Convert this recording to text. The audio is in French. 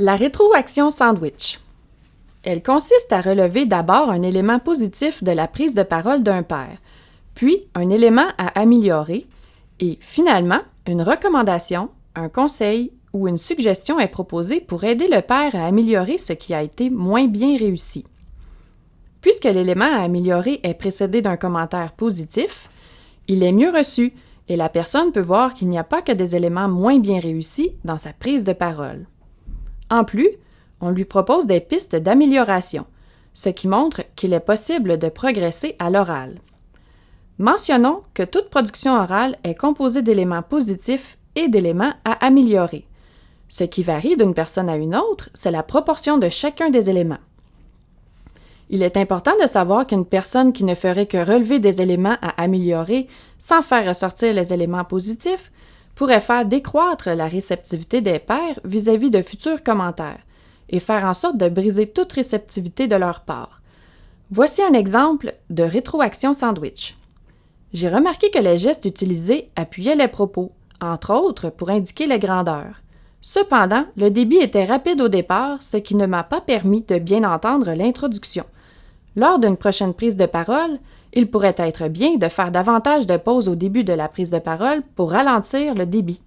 La rétroaction sandwich. Elle consiste à relever d'abord un élément positif de la prise de parole d'un père, puis un élément à améliorer, et finalement, une recommandation, un conseil ou une suggestion est proposée pour aider le père à améliorer ce qui a été moins bien réussi. Puisque l'élément à améliorer est précédé d'un commentaire positif, il est mieux reçu et la personne peut voir qu'il n'y a pas que des éléments moins bien réussis dans sa prise de parole. En plus, on lui propose des pistes d'amélioration, ce qui montre qu'il est possible de progresser à l'oral. Mentionnons que toute production orale est composée d'éléments positifs et d'éléments à améliorer. Ce qui varie d'une personne à une autre, c'est la proportion de chacun des éléments. Il est important de savoir qu'une personne qui ne ferait que relever des éléments à améliorer sans faire ressortir les éléments positifs pourrait faire décroître la réceptivité des pairs vis-à-vis de futurs commentaires et faire en sorte de briser toute réceptivité de leur part. Voici un exemple de rétroaction sandwich. J'ai remarqué que les gestes utilisés appuyaient les propos, entre autres pour indiquer les grandeurs. Cependant, le débit était rapide au départ, ce qui ne m'a pas permis de bien entendre l'introduction. Lors d'une prochaine prise de parole, il pourrait être bien de faire davantage de pauses au début de la prise de parole pour ralentir le débit.